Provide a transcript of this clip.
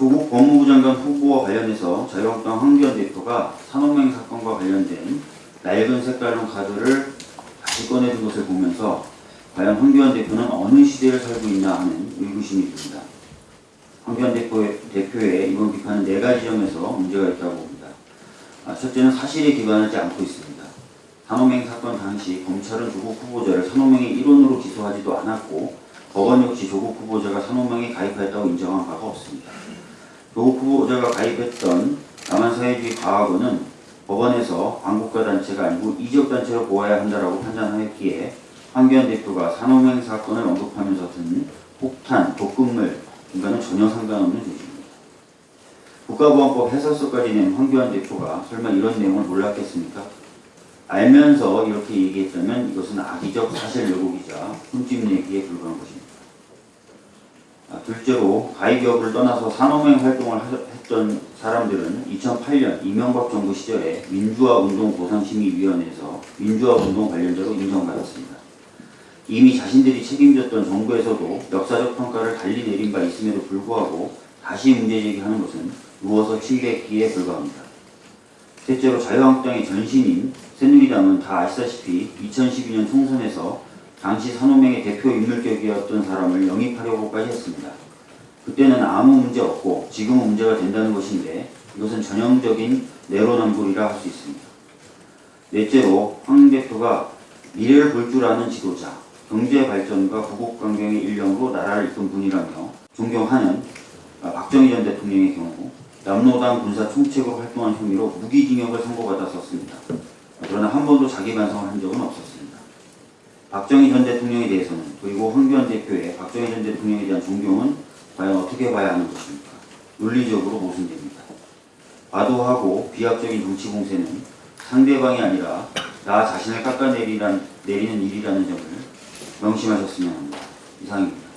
조국 법무부 장관 후보와 관련해서 자유한국당 황교안 대표가 산업맹 사건과 관련된 낡은 색깔론 카드를 다시 꺼내든 것을 보면서 과연 황교안 대표는 어느 시대를 살고 있나 하는 의구심이 듭니다. 황교안 대표의, 대표의 이번 비판은 네 가지 점에서 문제가 있다고 봅니다. 아, 첫째는 사실에 기반하지 않고 있습니다. 산업맹 사건 당시 검찰은 조국 후보자를 산업맹의 일원으로 기소하지도 않았고 법원 역시 조국 후보자가 산업맹에 가입하였다고 인정한 바가 없습니다. 조국 후보자가 가입했던 남한사회주의 과학원은 법원에서 광국가 단체가 아니고 이적 단체로 보아야 한다라고 판단하였기에 황교안 대표가 산업행 사건을 언급하면서 든 폭탄, 독극물 인과는 전혀 상관없는 조직입니다. 국가보안법 해설서까지 낸 황교안 대표가 설마 이런 내용을 몰랐겠습니까? 알면서 이렇게 얘기했다면 이것은 악의적 사실 왜곡이자 흠집 내기에 불과한 것입니다. 아, 둘째로 가입 여부를 떠나서 산업행 활동을 하- 했던 사람들은 2008년 이명박 정부 시절에 민주화운동보상심의위원회에서 민주화운동 관련자로 인정받았습니다. 이미 자신들이 책임졌던 정부에서도 역사적 평가를 달리 내린 바 있음에도 불구하고 다시 문제제기하는 것은 누워서 침뱉기에 불과합니다. 셋째로 자유한국당의 전신인 새누리당은 다 아시다시피 2012년 총선에서 당시 산호맹의 대표 인물격이었던 사람을 영입하려고까지 했습니다. 그때는 아무 문제 없고 지금은 문제가 된다는 것인데 이것은 전형적인 내로남불이라 할 수 있습니다. 넷째로 황 대표가 미래를 볼 줄 아는 지도자, 경제 발전과 구국 강경의 일령으로 나라를 이끈 분이라며 존경하는 아, 박정희 전 대통령의 경우 남로당 군사 총책으로 활동한 혐의로 무기징역을 선고받았었습니다. 그러나 한 번도 자기 반성을 한 적은 없었습니다. 박정희 전 대통령에 대해서는 그리고 황교안 대표의 박정희 전 대통령에 대한 존경은 과연 어떻게 봐야 하는 것입니까? 논리적으로 모순됩니다. 과도하고 비합적인 정치 공세는 상대방이 아니라 나 자신을 깎아내리는 내리는 일이라는 점을 명심하셨으면 합니다. 이상입니다.